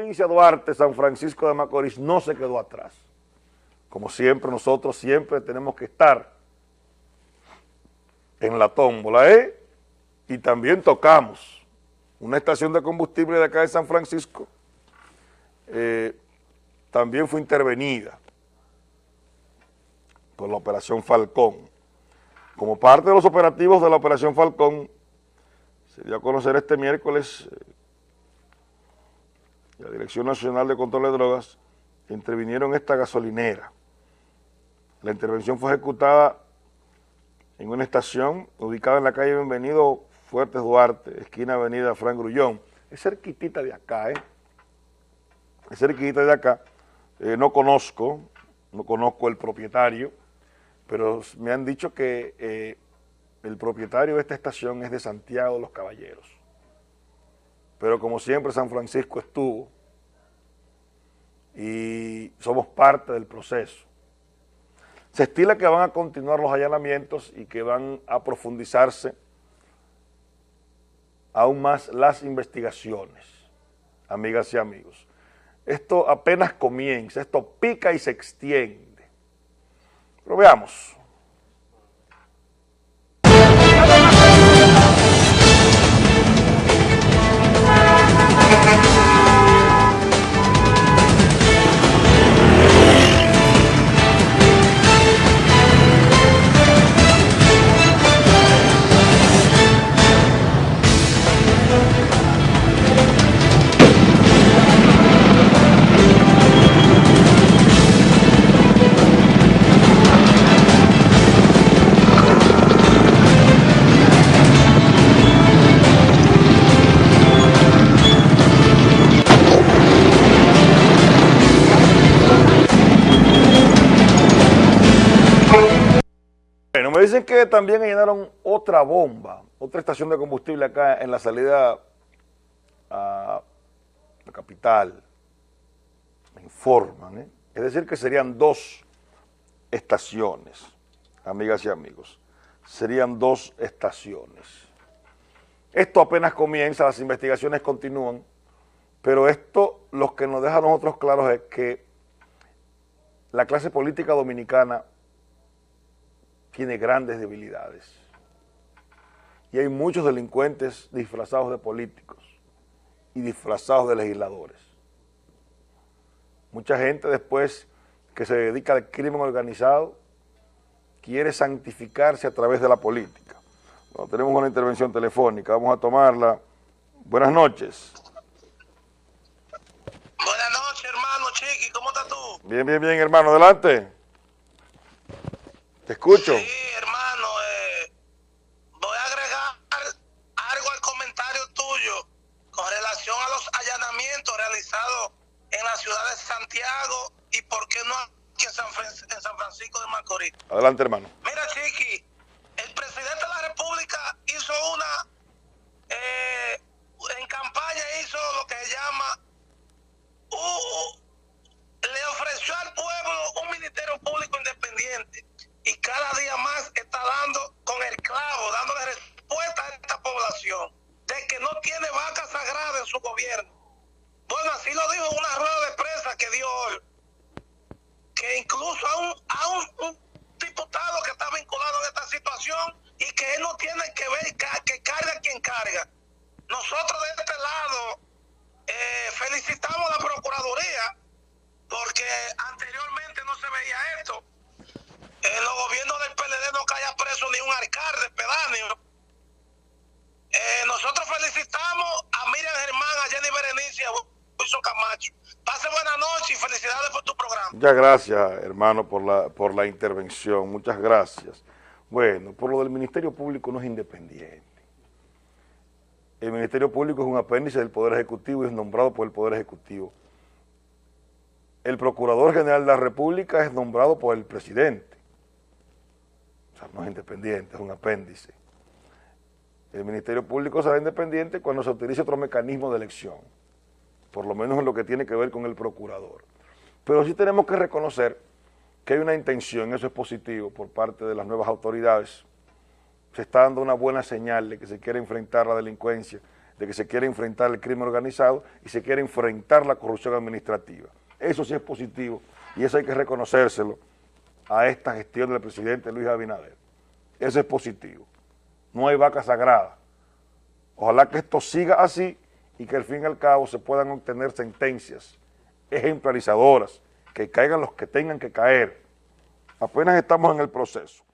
provincia Duarte, San Francisco de Macorís no se quedó atrás. Como siempre, nosotros siempre tenemos que estar en la tómbola, ¿eh? Y también tocamos una estación de combustible de acá de San Francisco, eh, también fue intervenida por la Operación Falcón. Como parte de los operativos de la Operación Falcón, se dio a conocer este miércoles la Dirección Nacional de Control de Drogas intervinieron esta gasolinera. La intervención fue ejecutada en una estación ubicada en la calle Bienvenido Fuertes Duarte, esquina avenida Fran Grullón. Es cerquitita de acá, ¿eh? Es cerquitita de acá. Eh, no conozco, no conozco el propietario, pero me han dicho que eh, el propietario de esta estación es de Santiago de los Caballeros. Pero como siempre San Francisco estuvo y somos parte del proceso. Se estila que van a continuar los allanamientos y que van a profundizarse aún más las investigaciones, amigas y amigos. Esto apenas comienza, esto pica y se extiende. Pero veamos. Dicen que también llenaron otra bomba, otra estación de combustible acá en la salida a la capital. Me informan, ¿eh? Es decir, que serían dos estaciones, amigas y amigos. Serían dos estaciones. Esto apenas comienza, las investigaciones continúan, pero esto lo que nos deja a nosotros claros es que la clase política dominicana tiene grandes debilidades. Y hay muchos delincuentes disfrazados de políticos y disfrazados de legisladores. Mucha gente después que se dedica al crimen organizado quiere santificarse a través de la política. tenemos una intervención telefónica, vamos a tomarla. Buenas noches. Buenas noches, hermano Chiqui, ¿cómo estás tú? Bien, bien, bien, hermano, adelante. Te escucho. Sí, hermano, eh, voy a agregar algo al comentario tuyo con relación a los allanamientos realizados en la ciudad de Santiago y por qué no aquí en San, en San Francisco de Macorís. Adelante, hermano. Mira, Chiqui, el presidente de la República hizo una, eh, en campaña hizo lo que se llama, uh, le ofreció al pueblo un ministerio público independiente y cada día más está dando con el clavo, dándole respuesta a esta población de que tiene vaca sagrada en su gobierno. Bueno, así lo dijo una rueda de prensa que dio hoy, que incluso a un, a un, diputado que está vinculado en esta situación y que él no tiene que ver que carga quien carga. Nosotros de este lado eh, felicitamos a la Procuraduría porque anteriormente no se veía esto en los gobiernos del PLD no caía preso ni un alcalde pedáneo. Eh, nosotros felicitamos a Miriam Germán, a Jenny Berenice, a Wilson Camacho. Pase buena noche y felicidades por tu programa. Muchas gracias, hermano, por la, por la intervención. Muchas gracias. Bueno, por lo del Ministerio Público no es independiente. El Ministerio Público es un apéndice del Poder Ejecutivo y es nombrado por el Poder Ejecutivo. El Procurador General de la República es nombrado por el Presidente no es independiente, es un apéndice. El Ministerio Público será independiente cuando se utilice otro mecanismo de elección, por lo menos en lo que tiene que ver con el procurador. Pero sí tenemos que reconocer que hay una intención, eso es positivo, por parte de las nuevas autoridades. Se está dando una buena señal de que se quiere enfrentar la delincuencia de que se quiere enfrentar el crimen organizado y se quiere enfrentar la corrupción administrativa. Eso sí es positivo y eso hay que reconocérselo a esta gestión del presidente Luis Abinader. Eso es positivo. No hay vaca sagrada. Ojalá que esto siga así y que al fin y al cabo se puedan obtener sentencias ejemplarizadoras, que caigan los que tengan que caer. Apenas estamos en el proceso.